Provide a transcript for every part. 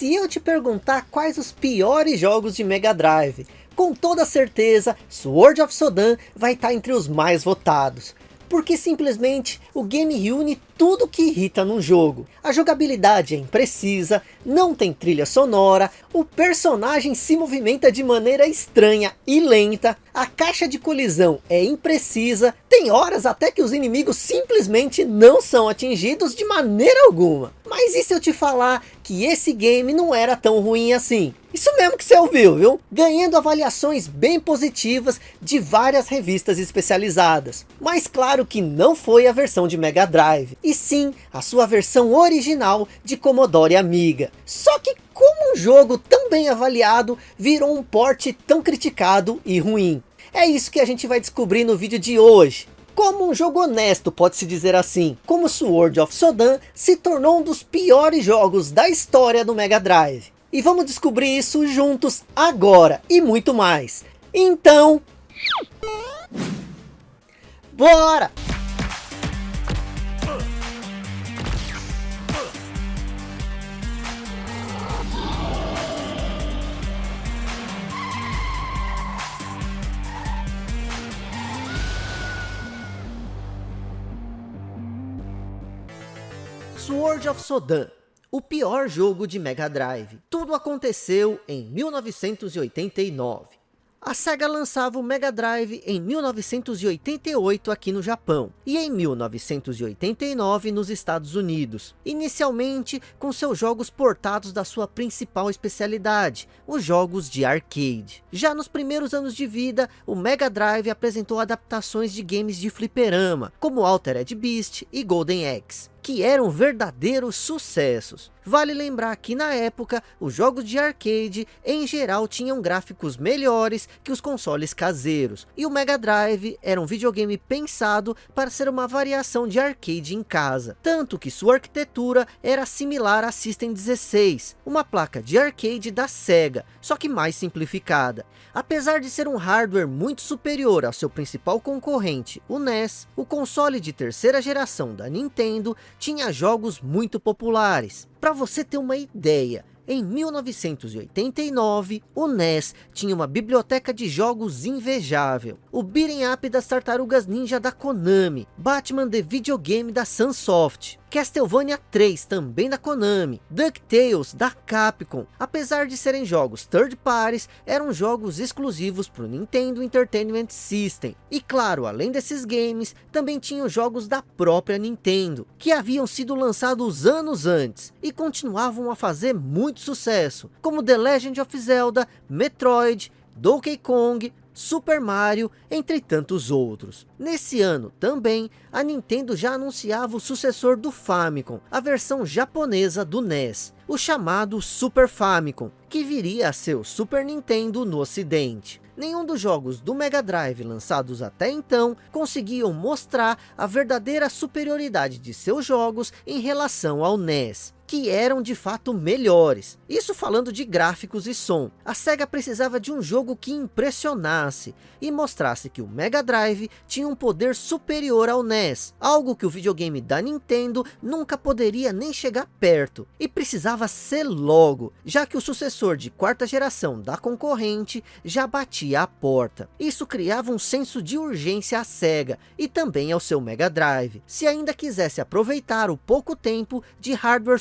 se eu te perguntar quais os piores jogos de Mega Drive, com toda certeza Sword of Sodan vai estar entre os mais votados porque simplesmente o game reúne tudo que irrita num jogo. A jogabilidade é imprecisa, não tem trilha sonora, o personagem se movimenta de maneira estranha e lenta, a caixa de colisão é imprecisa, tem horas até que os inimigos simplesmente não são atingidos de maneira alguma. Mas e se eu te falar que esse game não era tão ruim assim? Isso mesmo que você ouviu, viu? Ganhando avaliações bem positivas de várias revistas especializadas. Mas claro que não foi a versão de Mega Drive, e sim a sua versão original de Commodore Amiga. Só que como um jogo tão bem avaliado virou um porte tão criticado e ruim? É isso que a gente vai descobrir no vídeo de hoje. Como um jogo honesto, pode-se dizer assim, como Sword of Sodan se tornou um dos piores jogos da história do Mega Drive. E vamos descobrir isso juntos agora e muito mais. Então... Bora! Sword of Sodan o pior jogo de Mega Drive. Tudo aconteceu em 1989. A SEGA lançava o Mega Drive em 1988 aqui no Japão e em 1989 nos Estados Unidos. Inicialmente com seus jogos portados da sua principal especialidade, os jogos de arcade. Já nos primeiros anos de vida, o Mega Drive apresentou adaptações de games de fliperama, como Altered Beast e Golden Axe que eram verdadeiros sucessos. Vale lembrar que na época, os jogos de arcade em geral tinham gráficos melhores que os consoles caseiros, e o Mega Drive era um videogame pensado para ser uma variação de arcade em casa, tanto que sua arquitetura era similar à System 16, uma placa de arcade da Sega, só que mais simplificada. Apesar de ser um hardware muito superior ao seu principal concorrente, o NES, o console de terceira geração da Nintendo tinha jogos muito populares. Para você ter uma ideia, em 1989, o NES tinha uma biblioteca de jogos invejável. O beat'em up das Tartarugas Ninja da Konami, Batman The Videogame da Sunsoft, Castlevania 3, também da Konami, DuckTales, da Capcom. Apesar de serem jogos third parties, eram jogos exclusivos para o Nintendo Entertainment System. E claro, além desses games, também tinham jogos da própria Nintendo, que haviam sido lançados anos antes, e continuavam a fazer muito sucesso, como The Legend of Zelda, Metroid, Donkey Kong, Super Mario, entre tantos outros. Nesse ano também, a Nintendo já anunciava o sucessor do Famicom, a versão japonesa do NES, o chamado Super Famicom, que viria a ser o Super Nintendo no ocidente. Nenhum dos jogos do Mega Drive lançados até então conseguiam mostrar a verdadeira superioridade de seus jogos em relação ao NES que eram de fato melhores. Isso falando de gráficos e som. A SEGA precisava de um jogo que impressionasse e mostrasse que o Mega Drive tinha um poder superior ao NES, algo que o videogame da Nintendo nunca poderia nem chegar perto, e precisava ser logo, já que o sucessor de quarta geração da concorrente já batia a porta. Isso criava um senso de urgência à SEGA e também ao seu Mega Drive, se ainda quisesse aproveitar o pouco tempo de hardware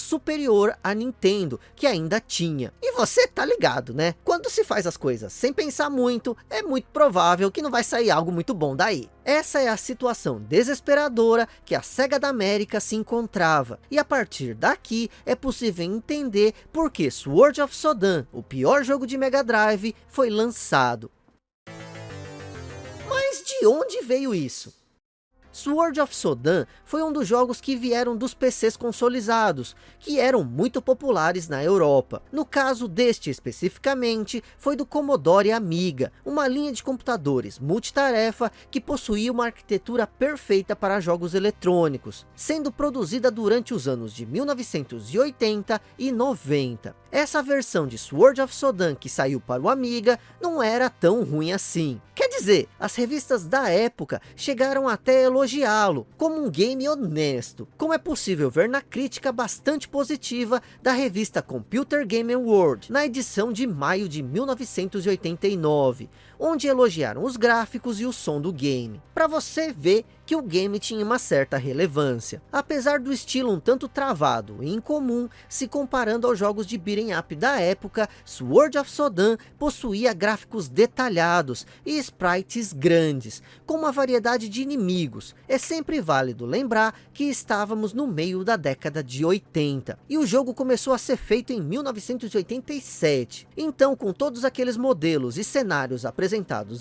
à Nintendo, que ainda tinha. E você tá ligado, né? Quando se faz as coisas sem pensar muito, é muito provável que não vai sair algo muito bom daí. Essa é a situação desesperadora que a SEGA da América se encontrava. E a partir daqui é possível entender por que Sword of Sodan, o pior jogo de Mega Drive, foi lançado. Mas de onde veio isso? Sword of Sodan foi um dos jogos que vieram dos PCs consolizados, que eram muito populares na Europa. No caso deste especificamente, foi do Commodore Amiga, uma linha de computadores multitarefa que possuía uma arquitetura perfeita para jogos eletrônicos, sendo produzida durante os anos de 1980 e 90. Essa versão de Sword of Sodan que saiu para o Amiga não era tão ruim assim. Quer dizer, as revistas da época chegaram até elogiá-lo como um game honesto, como é possível ver na crítica bastante positiva da revista Computer Game World, na edição de maio de 1989, onde elogiaram os gráficos e o som do game, para você ver que o game tinha uma certa relevância. Apesar do estilo um tanto travado e incomum, se comparando aos jogos de beat'em up da época, Sword of Sodan possuía gráficos detalhados e sprites grandes, com uma variedade de inimigos. É sempre válido lembrar que estávamos no meio da década de 80, e o jogo começou a ser feito em 1987. Então, com todos aqueles modelos e cenários apresentados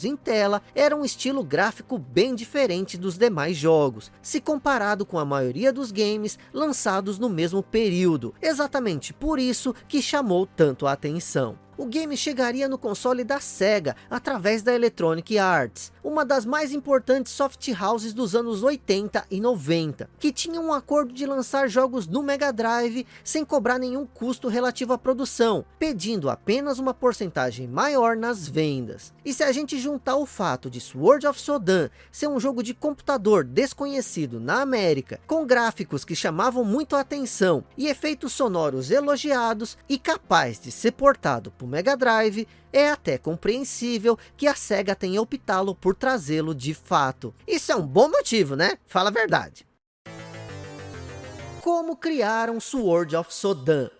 em tela, era um estilo gráfico bem diferente dos demais mais jogos, se comparado com a maioria dos games lançados no mesmo período, exatamente por isso que chamou tanto a atenção o game chegaria no console da SEGA, através da Electronic Arts, uma das mais importantes soft houses dos anos 80 e 90, que tinha um acordo de lançar jogos no Mega Drive sem cobrar nenhum custo relativo à produção, pedindo apenas uma porcentagem maior nas vendas. E se a gente juntar o fato de Sword of Sodan ser um jogo de computador desconhecido na América, com gráficos que chamavam muito a atenção e efeitos sonoros elogiados e capaz de ser portado por Mega Drive, é até compreensível que a SEGA tenha optado por trazê-lo de fato. Isso é um bom motivo, né? Fala a verdade. Como criaram Sword of Sodan?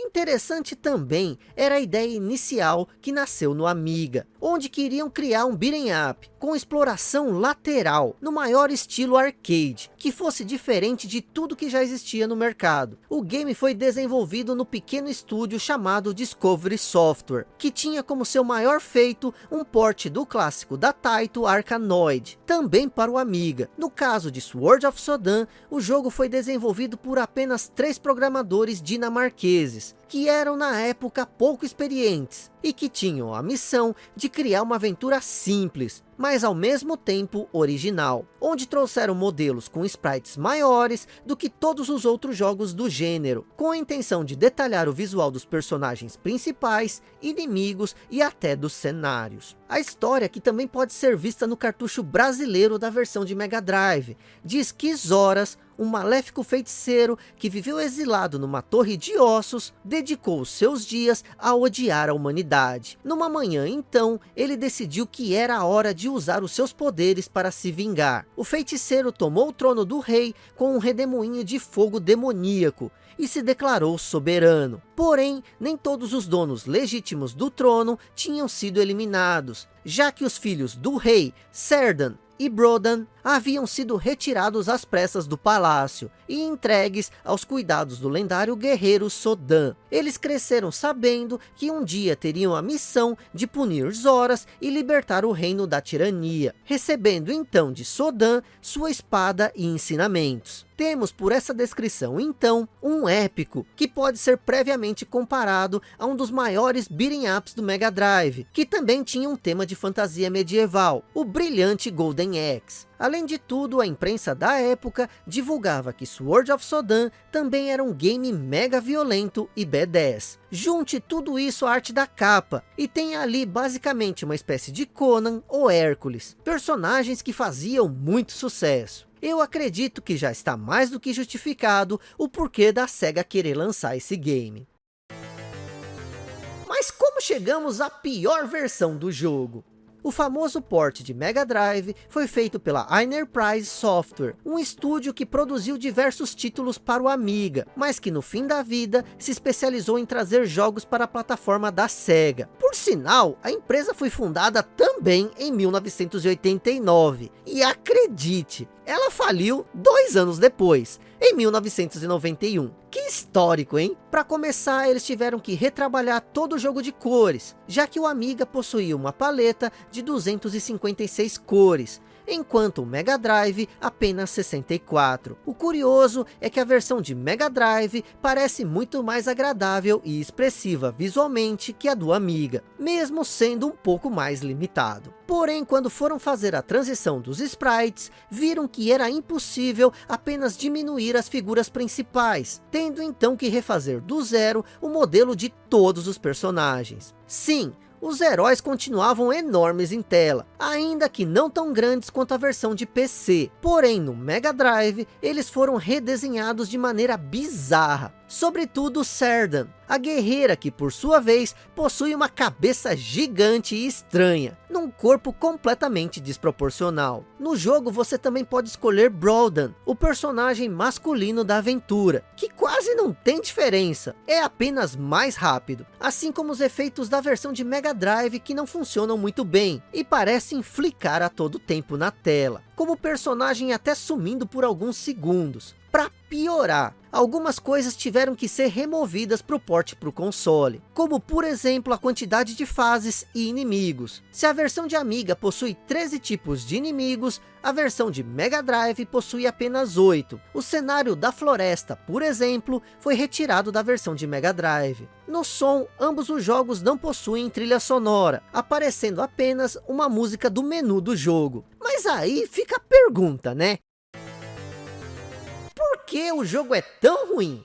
Interessante também era a ideia inicial que nasceu no Amiga, onde queriam criar um beat'em up com exploração lateral, no maior estilo arcade, que fosse diferente de tudo que já existia no mercado. O game foi desenvolvido no pequeno estúdio chamado Discovery Software, que tinha como seu maior feito um port do clássico da Taito Arkanoid, também para o Amiga. No caso de Sword of Sodan, o jogo foi desenvolvido por apenas três programadores dinamarqueses, que eram na época pouco experientes e que tinham a missão de criar uma aventura simples, mas ao mesmo tempo original, onde trouxeram modelos com sprites maiores do que todos os outros jogos do gênero, com a intenção de detalhar o visual dos personagens principais, inimigos e até dos cenários. A história, que também pode ser vista no cartucho brasileiro da versão de Mega Drive, diz que Zoras, um maléfico feiticeiro que viveu exilado numa torre de ossos, dedicou seus dias a odiar a humanidade. Numa manhã, então, ele decidiu que era a hora de usar os seus poderes para se vingar. O feiticeiro tomou o trono do rei com um redemoinho de fogo demoníaco e se declarou soberano. Porém, nem todos os donos legítimos do trono tinham sido eliminados, já que os filhos do rei, Serdan e Brodan haviam sido retirados às pressas do palácio e entregues aos cuidados do lendário guerreiro Sodan. Eles cresceram sabendo que um dia teriam a missão de punir Zoras e libertar o reino da tirania, recebendo então de Sodan sua espada e ensinamentos. Temos por essa descrição, então, um épico que pode ser previamente comparado a um dos maiores beat'em ups do Mega Drive, que também tinha um tema de fantasia medieval, o brilhante Golden Axe. Além de tudo, a imprensa da época divulgava que Sword of Sodan também era um game mega violento e B10. Junte tudo isso à arte da capa, e tem ali basicamente uma espécie de Conan ou Hércules, personagens que faziam muito sucesso eu acredito que já está mais do que justificado o porquê da SEGA querer lançar esse game. Mas como chegamos à pior versão do jogo? O famoso port de Mega Drive foi feito pela Enterprise Software, um estúdio que produziu diversos títulos para o Amiga, mas que no fim da vida se especializou em trazer jogos para a plataforma da SEGA. Por sinal, a empresa foi fundada também em 1989, e acredite, ela faliu dois anos depois, em 1991. Que histórico, hein? Para começar, eles tiveram que retrabalhar todo o jogo de cores, já que o Amiga possuía uma paleta de 256 cores, enquanto o Mega Drive apenas 64. O curioso é que a versão de Mega Drive parece muito mais agradável e expressiva visualmente que a do Amiga, mesmo sendo um pouco mais limitado. Porém, quando foram fazer a transição dos sprites, viram que era impossível apenas diminuir as figuras principais, tendo então que refazer do zero o modelo de todos os personagens. Sim, os heróis continuavam enormes em tela, ainda que não tão grandes quanto a versão de PC. Porém, no Mega Drive, eles foram redesenhados de maneira bizarra. Sobretudo Serdan, a guerreira que por sua vez possui uma cabeça gigante e estranha, num corpo completamente desproporcional. No jogo você também pode escolher Broldan, o personagem masculino da aventura, que quase não tem diferença, é apenas mais rápido, assim como os efeitos da versão de Mega Drive que não funcionam muito bem, e parecem flicar a todo tempo na tela, como o personagem até sumindo por alguns segundos. Para piorar, algumas coisas tiveram que ser removidas para o porte para o console, como por exemplo a quantidade de fases e inimigos. Se a versão de Amiga possui 13 tipos de inimigos, a versão de Mega Drive possui apenas 8. O cenário da floresta, por exemplo, foi retirado da versão de Mega Drive. No som, ambos os jogos não possuem trilha sonora, aparecendo apenas uma música do menu do jogo. Mas aí fica a pergunta, né? Que o jogo é tão ruim?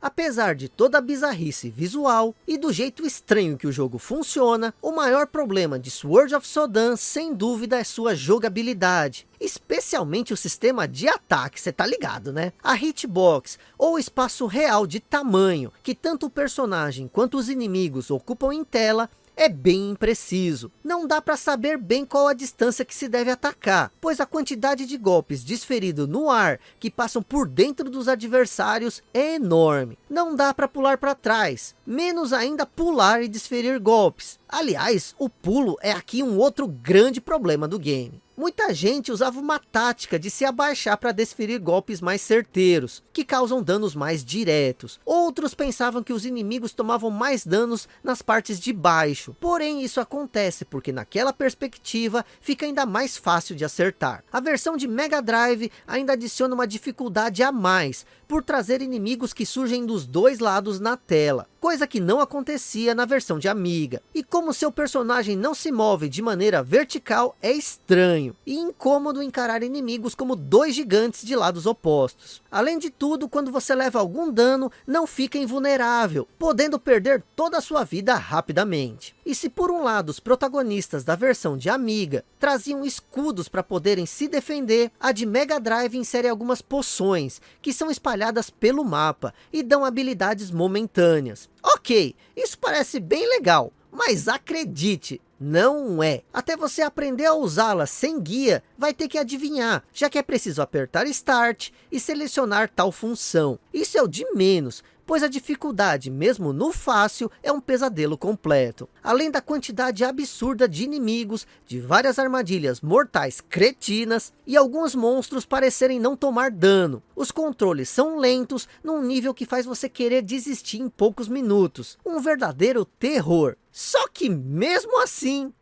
Apesar de toda a bizarrice visual e do jeito estranho que o jogo funciona, o maior problema de Sword of Sodan sem dúvida é sua jogabilidade. Especialmente o sistema de ataque, você tá ligado né? A hitbox, ou espaço real de tamanho, que tanto o personagem quanto os inimigos ocupam em tela, é bem impreciso. Não dá para saber bem qual a distância que se deve atacar, pois a quantidade de golpes desferido no ar, que passam por dentro dos adversários, é enorme. Não dá para pular para trás, menos ainda pular e desferir golpes. Aliás, o pulo é aqui um outro grande problema do game. Muita gente usava uma tática de se abaixar para desferir golpes mais certeiros, que causam danos mais diretos. Outros pensavam que os inimigos tomavam mais danos nas partes de baixo. Porém, isso acontece porque naquela perspectiva fica ainda mais fácil de acertar. A versão de Mega Drive ainda adiciona uma dificuldade a mais, por trazer inimigos que surgem dos dois lados na tela, coisa que não acontecia na versão de Amiga. E como seu personagem não se move de maneira vertical, é estranho e incômodo encarar inimigos como dois gigantes de lados opostos. Além de tudo, quando você leva algum dano, não fica invulnerável, podendo perder toda a sua vida rapidamente. E se por um lado os protagonistas da versão de Amiga traziam escudos para poderem se defender, a de Mega Drive insere algumas poções, que são espalhadas pelo mapa e dão habilidades momentâneas. Ok, isso parece bem legal, mas acredite, não é. Até você aprender a usá-la sem guia, vai ter que adivinhar, já que é preciso apertar Start e selecionar tal função. Isso é o de menos, pois a dificuldade, mesmo no fácil, é um pesadelo completo. Além da quantidade absurda de inimigos, de várias armadilhas mortais cretinas, e alguns monstros parecerem não tomar dano. Os controles são lentos, num nível que faz você querer desistir em poucos minutos. Um verdadeiro terror. Só que mesmo assim,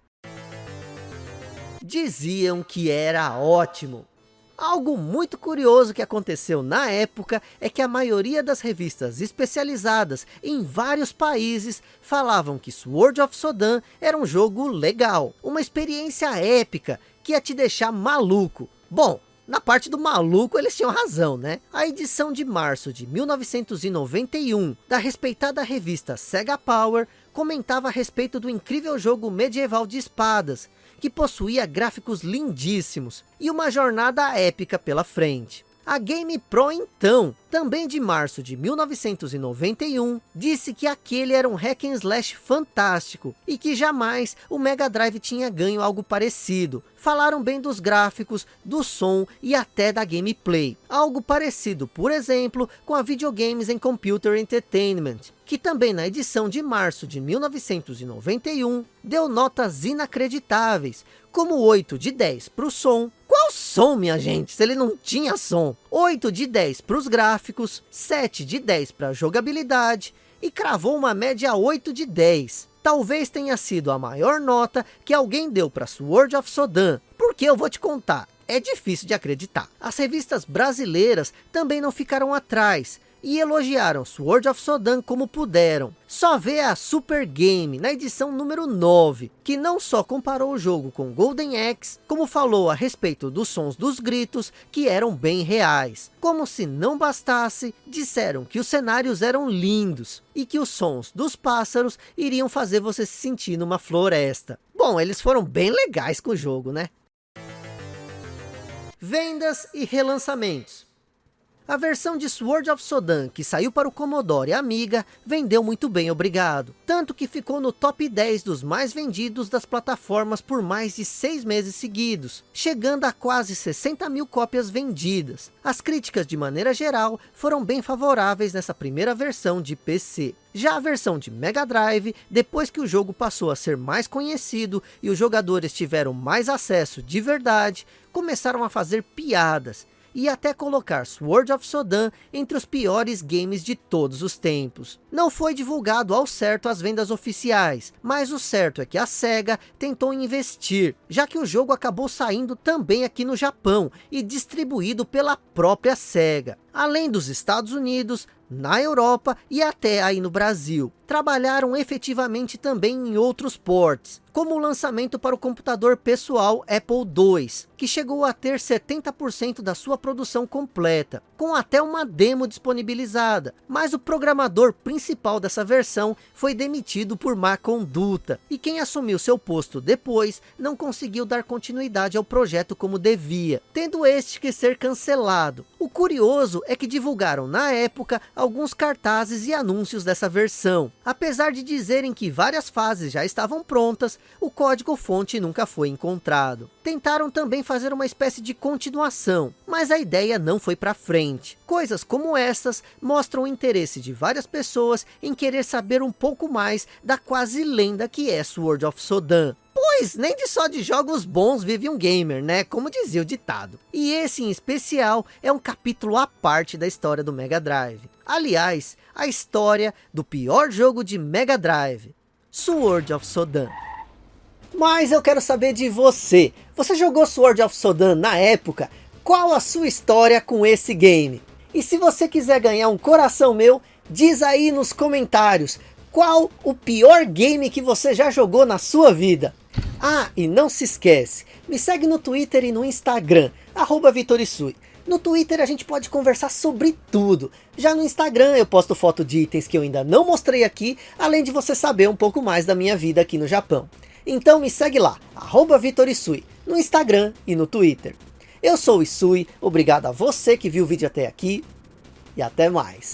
diziam que era ótimo. Algo muito curioso que aconteceu na época é que a maioria das revistas especializadas em vários países falavam que Sword of Sodan era um jogo legal, uma experiência épica que ia te deixar maluco. Bom, na parte do maluco eles tinham razão, né? A edição de março de 1991 da respeitada revista Sega Power comentava a respeito do incrível jogo medieval de espadas, que possuía gráficos lindíssimos e uma jornada épica pela frente. A Game Pro então, também de março de 1991, disse que aquele era um hack and slash fantástico e que jamais o Mega Drive tinha ganho algo parecido. Falaram bem dos gráficos, do som e até da gameplay. Algo parecido, por exemplo, com a Videogames and Computer Entertainment, que também na edição de março de 1991, deu notas inacreditáveis, como 8 de 10 para o som. Qual som, minha gente, se ele não tinha som? 8 de 10 para os gráficos, 7 de 10 para a jogabilidade, e cravou uma média 8 de 10. Talvez tenha sido a maior nota que alguém deu para Sword of Sodan, porque eu vou te contar, é difícil de acreditar. As revistas brasileiras também não ficaram atrás, e elogiaram Sword of Sodan como puderam. Só vê a Super Game na edição número 9, que não só comparou o jogo com Golden Axe, como falou a respeito dos sons dos gritos, que eram bem reais. Como se não bastasse, disseram que os cenários eram lindos, e que os sons dos pássaros iriam fazer você se sentir numa floresta. Bom, eles foram bem legais com o jogo, né? Vendas e relançamentos. A versão de Sword of Sodan, que saiu para o Commodore Amiga, vendeu muito bem, obrigado. Tanto que ficou no top 10 dos mais vendidos das plataformas por mais de seis meses seguidos, chegando a quase 60 mil cópias vendidas. As críticas, de maneira geral, foram bem favoráveis nessa primeira versão de PC. Já a versão de Mega Drive, depois que o jogo passou a ser mais conhecido e os jogadores tiveram mais acesso de verdade, começaram a fazer piadas e até colocar Sword of Sodan entre os piores games de todos os tempos. Não foi divulgado ao certo as vendas oficiais, mas o certo é que a SEGA tentou investir, já que o jogo acabou saindo também aqui no Japão e distribuído pela própria SEGA. Além dos Estados Unidos, na Europa e até aí no Brasil. Trabalharam efetivamente também em outros ports, como o lançamento para o computador pessoal Apple II, que chegou a ter 70% da sua produção completa, com até uma demo disponibilizada, mas o programador principal dessa versão foi demitido por má conduta, e quem assumiu seu posto depois não conseguiu dar continuidade ao projeto como devia, tendo este que ser cancelado. O curioso é que divulgaram na época alguns cartazes e anúncios dessa versão, apesar de dizerem que várias fases já estavam prontas, o código fonte nunca foi encontrado. Tentaram também fazer uma espécie de continuação, mas a ideia não foi para frente. Coisas como essas mostram o interesse de várias pessoas em querer saber um pouco mais da quase lenda que é Sword of Sodan. Pois nem de só de jogos bons vive um gamer, né? Como dizia o ditado. E esse em especial é um capítulo à parte da história do Mega Drive. Aliás, a história do pior jogo de Mega Drive, Sword of Sodan. Mas eu quero saber de você. Você jogou Sword of Sodan na época? Qual a sua história com esse game? E se você quiser ganhar um coração meu, diz aí nos comentários. Qual o pior game que você já jogou na sua vida? Ah, e não se esquece, me segue no Twitter e no Instagram, arroba Vitorisui. No Twitter a gente pode conversar sobre tudo. Já no Instagram eu posto foto de itens que eu ainda não mostrei aqui, além de você saber um pouco mais da minha vida aqui no Japão. Então me segue lá, arroba Vitorisui, no Instagram e no Twitter. Eu sou o Isui, obrigado a você que viu o vídeo até aqui e até mais.